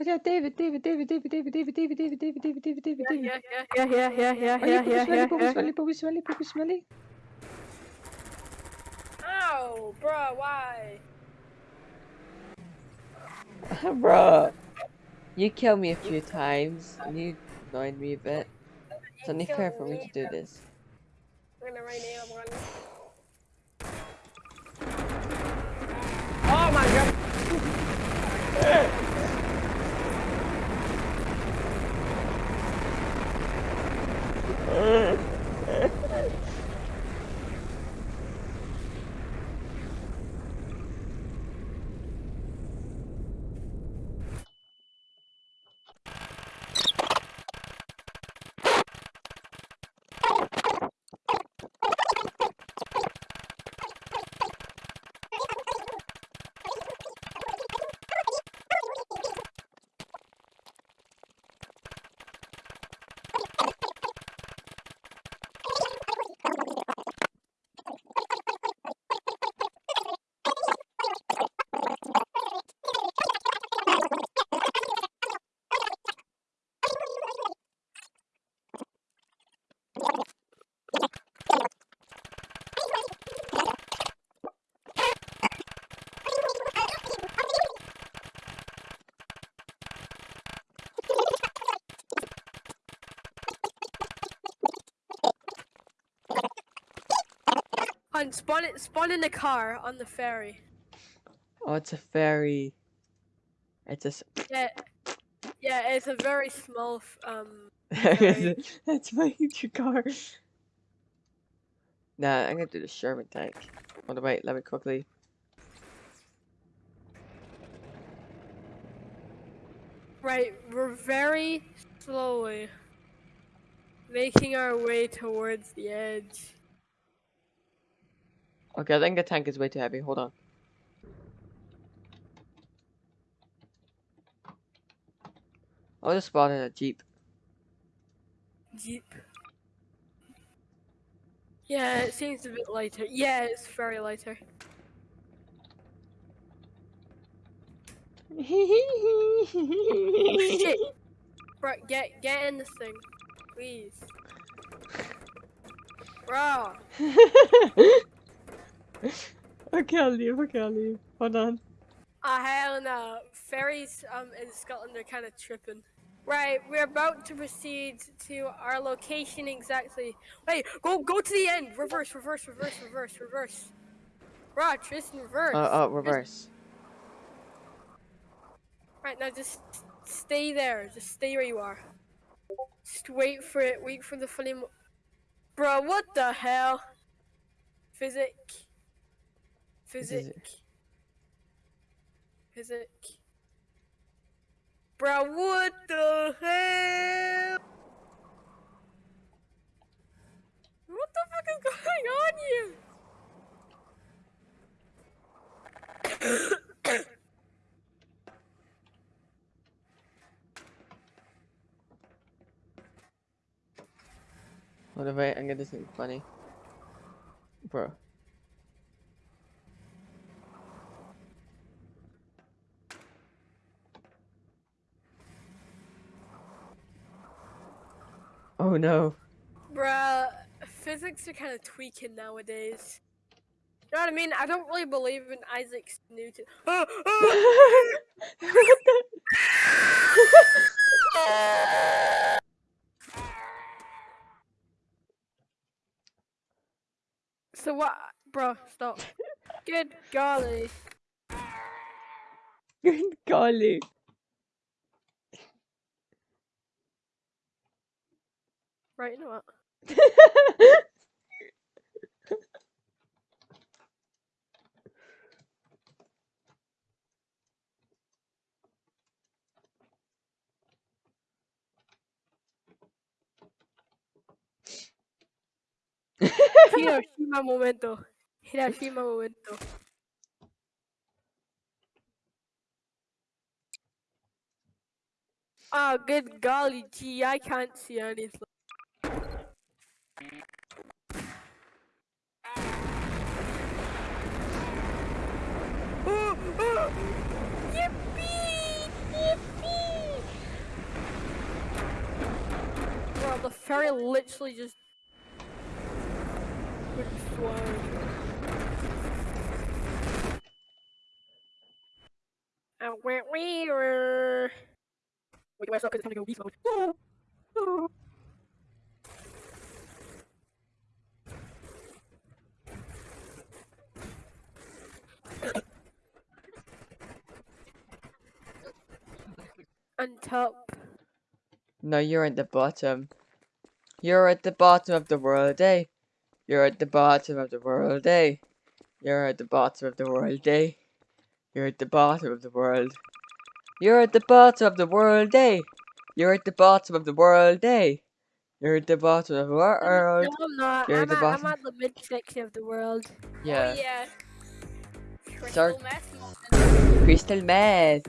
Oh yeah, David, David, David, David, David, David, David, David, David, David, David, David, David. Yeah, yeah, yeah, yeah, yeah, Oh yeah, yeah, yeah, poopy yeah, smelly, poopy yeah. smelly, poopy smelly, poopy smelly. Ow, bruh, why? Bruh. You killed me a few times, and you annoyed me a bit. It's only fair for me to do this. I'm gonna right now, one. Oh 음. On spawn it, spawn in the car on the ferry. Oh, it's a ferry. It's a. Yeah, yeah, it's a very small. Um, That's my future car. Nah, I'm gonna do the Sherman tank. Oh, wait, let me quickly. right, we're very slowly making our way towards the edge. Okay, I think the tank is way too heavy. Hold on. I'll just spawn in a jeep. Jeep. Yeah, it seems a bit lighter. Yeah, it's very lighter. Oh shit! Right, get get in this thing, please. Bro, okay, I'll leave. Okay, I'll leave. Hold on. ah hell no. Ferries um in Scotland are kind of tripping. Right, we're about to proceed to our location exactly. Wait, go go to the end. Reverse, reverse, reverse, reverse, reverse. Bro, Tristan, reverse. Oh, oh, reverse. Right now, just stay there. Just stay where you are. Just wait for it. Wait for the funny. Bro, what the hell? Physic. Physic. Physic. Bro, what the hell? What the fuck is going on here? what on, wait. I'm gonna do something funny. Bro. Oh no. Bruh, physics are kind of tweaking nowadays. You know what I mean? I don't really believe in Isaac Newton. what the? so what? Bro, stop. Good golly. Good golly. Right, you know what? Hiroshima momento. Hiroshima momento. Oh, good golly, gee, I can't see anything. Ferry literally just. went flying. Uh, where we were. Wait, where's up? Because it's gonna go beast mode. On top. No, you're at the bottom. You're at the bottom of the world, eh? You're at the bottom of the world, eh? You're at the bottom of the world, eh? You're at the bottom of the world. You're at the bottom of the world, eh? You're at the bottom of the world, eh? You're at the bottom of the world. No, I'm not. You're I'm the at, bottom. I'm at the mid section of the world. Yeah. Oh yeah. Crystal meth. Crystal meth.